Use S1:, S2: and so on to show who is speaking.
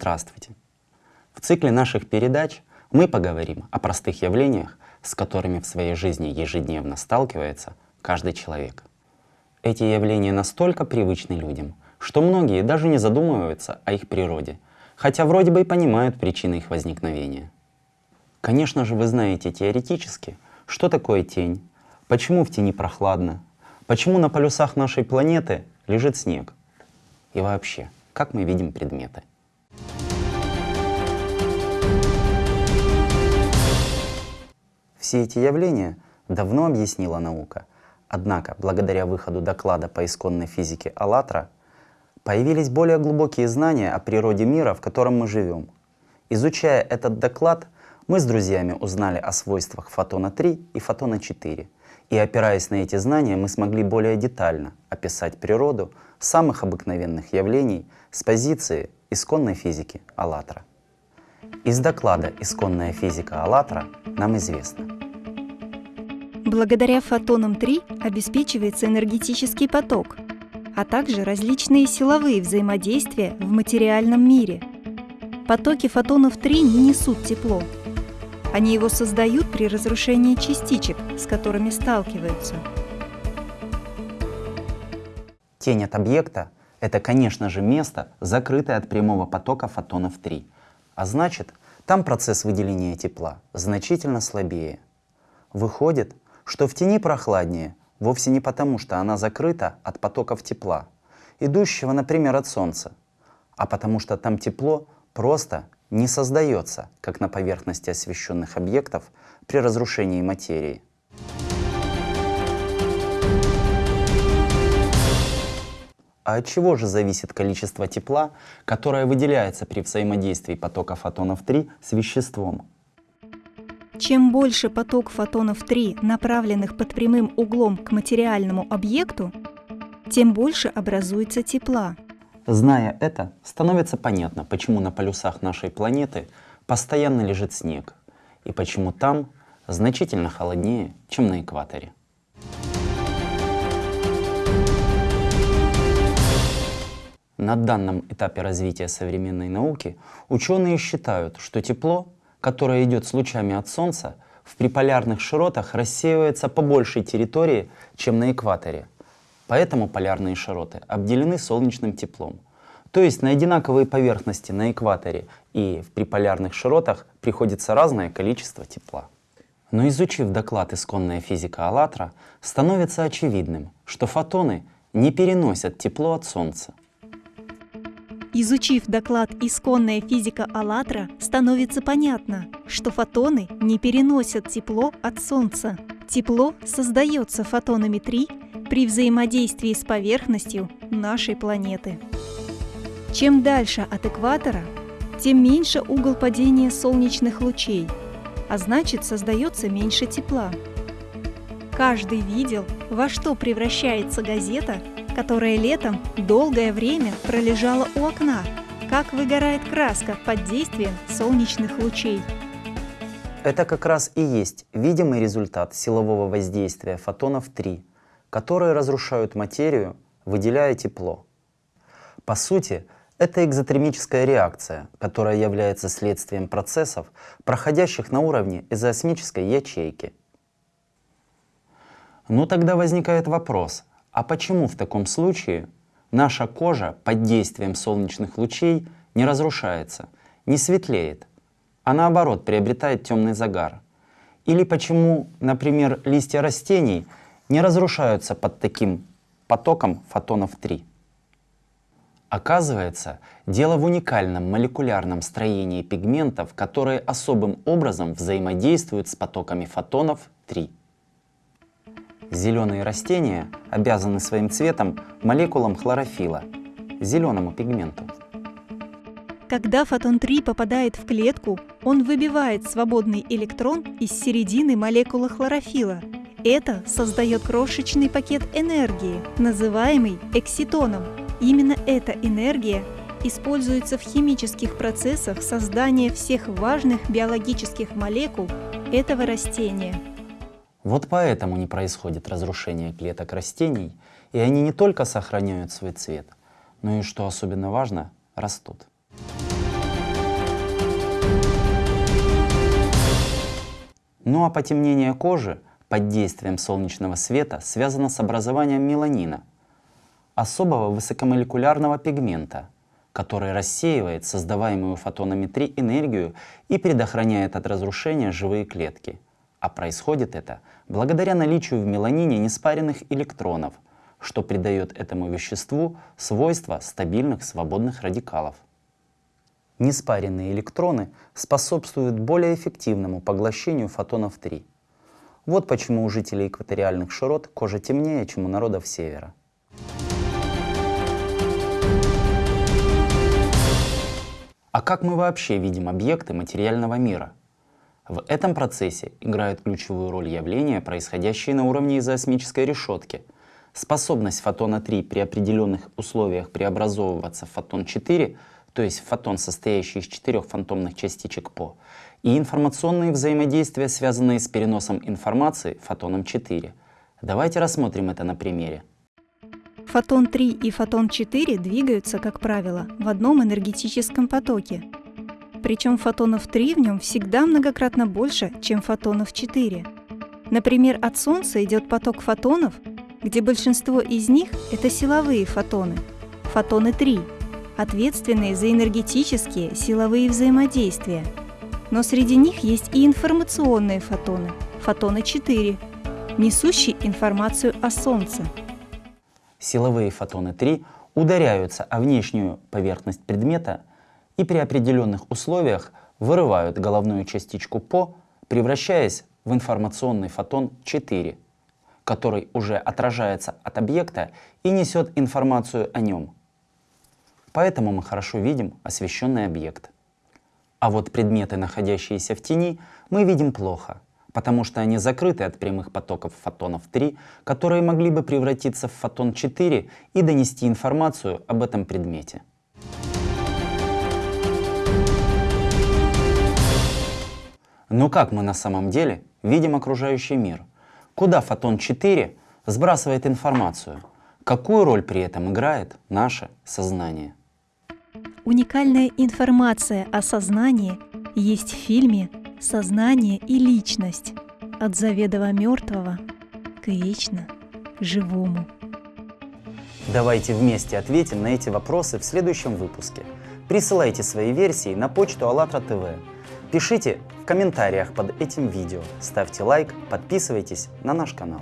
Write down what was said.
S1: Здравствуйте! В цикле наших передач мы поговорим о простых явлениях, с которыми в своей жизни ежедневно сталкивается каждый человек. Эти явления настолько привычны людям, что многие даже не задумываются о их природе, хотя вроде бы и понимают причины их возникновения. Конечно же, вы знаете теоретически, что такое тень, почему в тени прохладно, почему на полюсах нашей планеты лежит снег и вообще, как мы видим предметы. Все эти явления давно объяснила наука. Однако, благодаря выходу доклада по исконной физике «АЛЛАТРА», появились более глубокие знания о природе мира, в котором мы живем. Изучая этот доклад, мы с друзьями узнали о свойствах фотона 3 и фотона 4. И опираясь на эти знания, мы смогли более детально описать природу самых обыкновенных явлений с позиции исконной физики «АЛЛАТРА». Из доклада «Исконная физика АЛЛАТРА» нам известно.
S2: Благодаря фотонам 3 обеспечивается энергетический поток, а также различные силовые взаимодействия в материальном мире. Потоки фотонов 3 не несут тепло. Они его создают при разрушении частичек, с которыми сталкиваются.
S1: Тень от объекта — это, конечно же, место, закрытое от прямого потока фотонов 3 — а значит, там процесс выделения тепла значительно слабее. Выходит, что в тени прохладнее вовсе не потому, что она закрыта от потоков тепла, идущего, например, от Солнца, а потому что там тепло просто не создается, как на поверхности освещенных объектов при разрушении материи. А от чего же зависит количество тепла, которое выделяется при взаимодействии потока фотонов 3 с веществом?
S2: Чем больше поток фотонов 3, направленных под прямым углом к материальному объекту, тем больше образуется тепла.
S1: Зная это, становится понятно, почему на полюсах нашей планеты постоянно лежит снег, и почему там значительно холоднее, чем на экваторе. На данном этапе развития современной науки ученые считают, что тепло, которое идет с лучами от Солнца, в приполярных широтах рассеивается по большей территории, чем на экваторе. Поэтому полярные широты обделены солнечным теплом. То есть на одинаковые поверхности на экваторе и в приполярных широтах приходится разное количество тепла. Но изучив доклад «Исконная физика АЛЛАТРА», становится очевидным, что фотоны не переносят тепло от Солнца.
S2: Изучив доклад «Исконная физика АЛЛАТРА», становится понятно, что фотоны не переносят тепло от Солнца. Тепло создается фотонами 3 при взаимодействии с поверхностью нашей планеты. Чем дальше от экватора, тем меньше угол падения солнечных лучей, а значит создается меньше тепла. Каждый видел, во что превращается газета которая летом долгое время пролежала у окна, как выгорает краска под действием солнечных лучей.
S1: Это как раз и есть видимый результат силового воздействия фотонов 3, которые разрушают материю, выделяя тепло. По сути, это экзотермическая реакция, которая является следствием процессов, проходящих на уровне изоосмической ячейки. Ну тогда возникает вопрос, а почему в таком случае наша кожа под действием солнечных лучей не разрушается, не светлеет, а наоборот приобретает темный загар? Или почему, например, листья растений не разрушаются под таким потоком фотонов 3? Оказывается, дело в уникальном молекулярном строении пигментов, которые особым образом взаимодействуют с потоками фотонов 3. Зеленые растения обязаны своим цветом молекулам хлорофила, зеленому пигменту.
S2: Когда фотон 3 попадает в клетку, он выбивает свободный электрон из середины молекулы хлорофила. Это создает крошечный пакет энергии, называемый экситоном. Именно эта энергия используется в химических процессах создания всех важных биологических молекул этого растения.
S1: Вот поэтому не происходит разрушение клеток растений, и они не только сохраняют свой цвет, но и, что особенно важно, растут. Ну а потемнение кожи под действием солнечного света связано с образованием меланина, особого высокомолекулярного пигмента, который рассеивает создаваемую фотонами 3 энергию и предохраняет от разрушения живые клетки – а происходит это благодаря наличию в меланине неспаренных электронов, что придает этому веществу свойства стабильных свободных радикалов. Неспаренные электроны способствуют более эффективному поглощению фотонов 3. Вот почему у жителей экваториальных широт кожа темнее, чем у народов севера. А как мы вообще видим объекты материального мира? В этом процессе играют ключевую роль явления, происходящие на уровне изоосмической решетки. Способность фотона 3 при определенных условиях преобразовываться в фотон 4 то есть фотон, состоящий из четырех фантомных частичек ПО, и информационные взаимодействия, связанные с переносом информации фотоном 4. Давайте рассмотрим это на примере.
S2: Фотон 3 и фотон 4 двигаются, как правило, в одном энергетическом потоке. Причем фотонов 3 в нем всегда многократно больше, чем фотонов 4. Например, от Солнца идет поток фотонов, где большинство из них – это силовые фотоны, фотоны 3, ответственные за энергетические силовые взаимодействия. Но среди них есть и информационные фотоны, фотоны 4, несущие информацию о Солнце.
S1: Силовые фотоны 3 ударяются о внешнюю поверхность предмета и при определенных условиях вырывают головную частичку ПО, превращаясь в информационный фотон 4, который уже отражается от объекта и несет информацию о нем – Поэтому мы хорошо видим освещенный объект. А вот предметы, находящиеся в тени, мы видим плохо, потому что они закрыты от прямых потоков фотонов 3, которые могли бы превратиться в фотон 4 и донести информацию об этом предмете. Но как мы на самом деле видим окружающий мир? Куда фотон 4 сбрасывает информацию? Какую роль при этом играет наше сознание?
S2: Уникальная информация о сознании есть в фильме «Сознание и личность» от заведомо мертвого к вечно живому.
S1: Давайте вместе ответим на эти вопросы в следующем выпуске. Присылайте свои версии на почту АЛЛАТРА ТВ. Пишите комментариях под этим видео, ставьте лайк, подписывайтесь на наш канал.